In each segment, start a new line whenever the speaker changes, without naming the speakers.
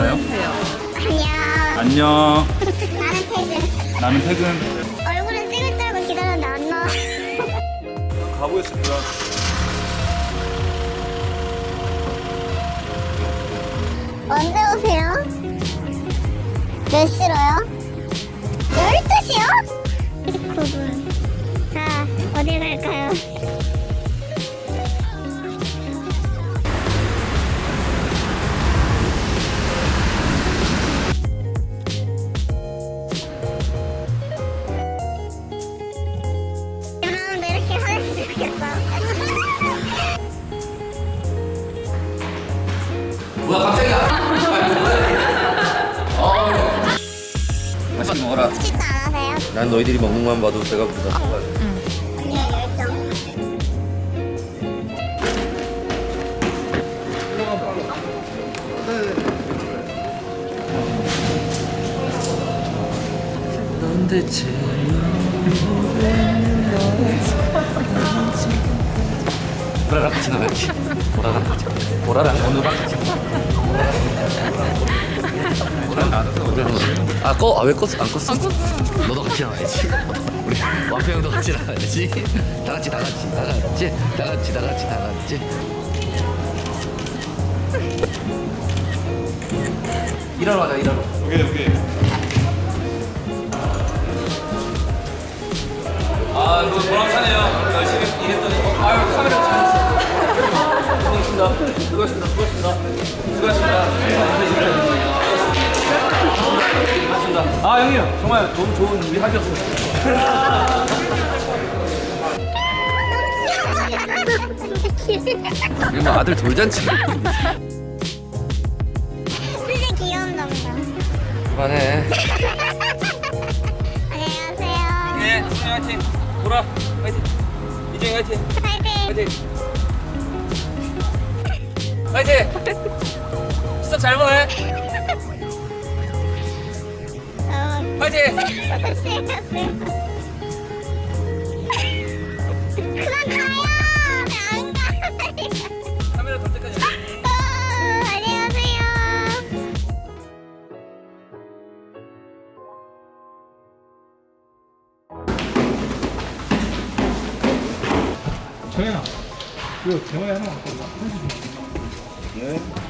되나요?
안녕.
안녕.
나는 퇴근.
나는 퇴근.
얼굴은 찍을 줄 알고 기다렸는데 안 나와.
가보겠습니다.
언제 오세요? 몇 시로요? 12시요?
난 너희들이 먹는 것만 봐도 배가 부르다.
열정.
넌 대체 보라랑 같이 나가지. 보라랑 같이. 보라랑 오늘 나가서 아 꺼? 아왜 껐어? 안 껐어? 안 껐어. 너도 같이 나가야지. 우리 완표 형도 같이 나가야지. 다 같이 다 같이 다 같이 다 같이 다 같이 다 같이. 일하러 가자 일하러.
오케이 오케이. 아 이거 보람차네요. 열심히 일했더니 어, 아유 카메라 잘. 수고하셨습니다. 수고하셨습니다. 수고하셨습니다. 수고하셨습니다. 수고하셨습니다. 아 형님 정말 너무 좋은 우리 학이었습니다.
이거 뭐 아들 돌잔치.
진짜 귀여운 남자.
그만해.
안녕하세요.
네, 수영 화이팅. 보라 화이팅. 이정이 화이팅.
파이팅.
화이팅. 화이팅. 수업 잘 보내.
어떠세요? 그만 가요. 안 가요.
카메라 돌 때까지.
정현아, 그 대화에 하나 갖고 와. 네.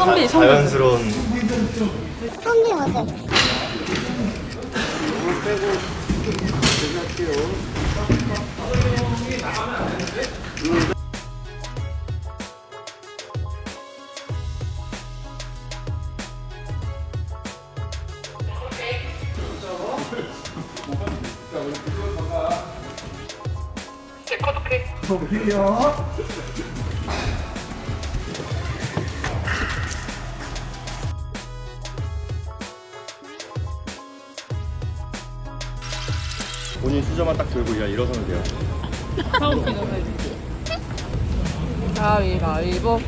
자연스러운
선비 모습.
본인 수저만 딱 들고 그냥 일어서면 돼요.
가위바위보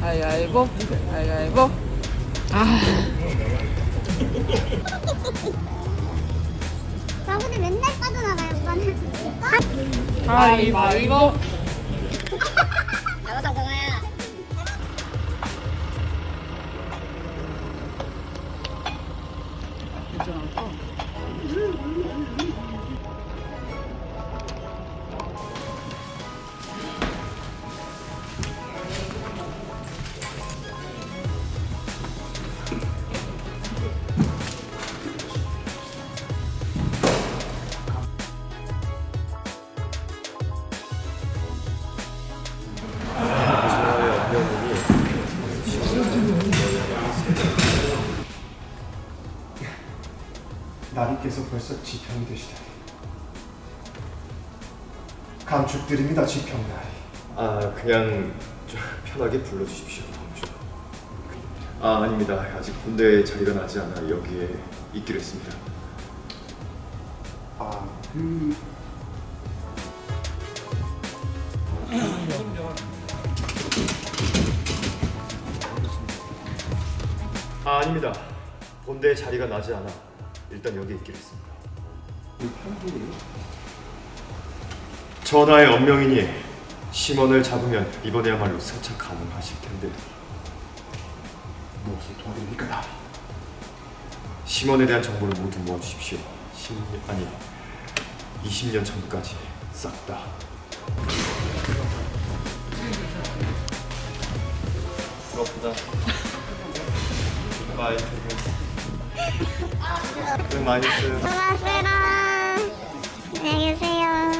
가위바위보 가위바위보 아
저분이 맨날 빠져나가요, 오빠는.
가위바위보
아버지께서 벌써 지평이 되시다니. 감축드립니다 지평나리.
아 그냥 좀 편하게 불러주십시오 공주. 아 아닙니다. 아직 군대에 자리가 나지 않아 여기에 있기로 했습니다.
아그
아 아닙니다. 본대에 자리가 나지 않아 일단 여기에 있기로 했습니다. 전하의 언명이니 심원을 잡으면 이번에야말로 승차 가능하실 텐데.
무엇을 도와드립니까? 나리
심원에 대한 정보를 모두 모아주십시오. 10년 아니 20년 전까지 싹 다. 부럽다. 바이 맛있어요.
수고하세요. 안녕히 계세요.